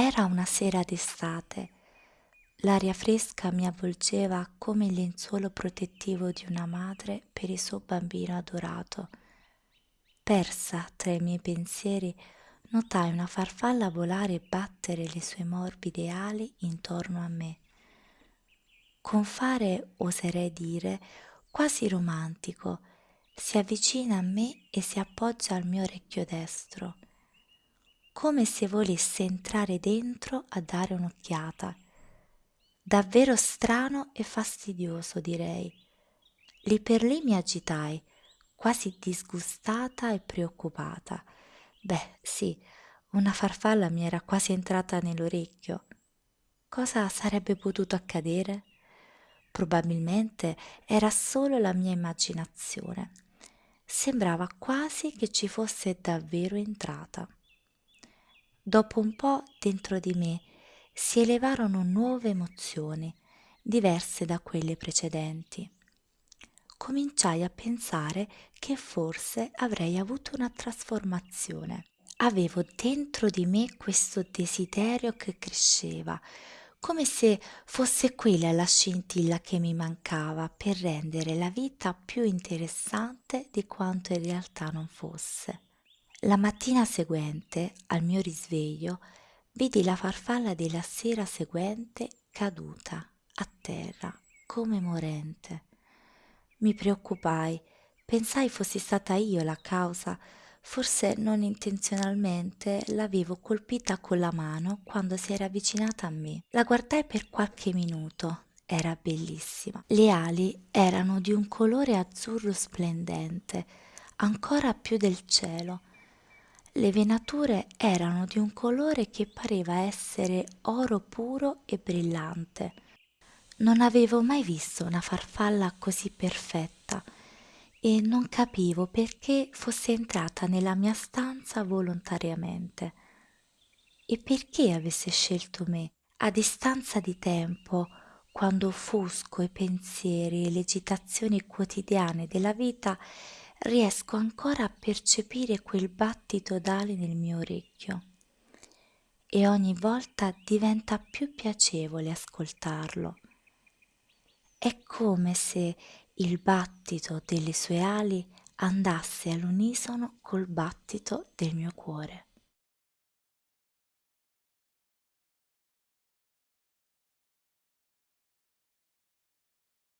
Era una sera d'estate. L'aria fresca mi avvolgeva come il lenzuolo protettivo di una madre per il suo bambino adorato. Persa tra i miei pensieri, notai una farfalla volare e battere le sue morbide ali intorno a me. Con fare, oserei dire, quasi romantico, si avvicina a me e si appoggia al mio orecchio destro, come se volesse entrare dentro a dare un'occhiata. Davvero strano e fastidioso, direi. Lì per lì mi agitai, quasi disgustata e preoccupata. Beh, sì, una farfalla mi era quasi entrata nell'orecchio. Cosa sarebbe potuto accadere? Probabilmente era solo la mia immaginazione. Sembrava quasi che ci fosse davvero entrata. Dopo un po' dentro di me si elevarono nuove emozioni, diverse da quelle precedenti. Cominciai a pensare che forse avrei avuto una trasformazione. Avevo dentro di me questo desiderio che cresceva, come se fosse quella la scintilla che mi mancava per rendere la vita più interessante di quanto in realtà non fosse. La mattina seguente, al mio risveglio, vidi la farfalla della sera seguente caduta a terra come morente. Mi preoccupai, pensai fossi stata io la causa Forse non intenzionalmente l'avevo colpita con la mano quando si era avvicinata a me. La guardai per qualche minuto. Era bellissima. Le ali erano di un colore azzurro splendente, ancora più del cielo. Le venature erano di un colore che pareva essere oro puro e brillante. Non avevo mai visto una farfalla così perfetta e non capivo perché fosse entrata nella mia stanza volontariamente e perché avesse scelto me. A distanza di tempo, quando offusco i pensieri e le agitazioni quotidiane della vita, riesco ancora a percepire quel battito d'ali nel mio orecchio e ogni volta diventa più piacevole ascoltarlo. È come se il battito delle sue ali andasse all'unisono col battito del mio cuore.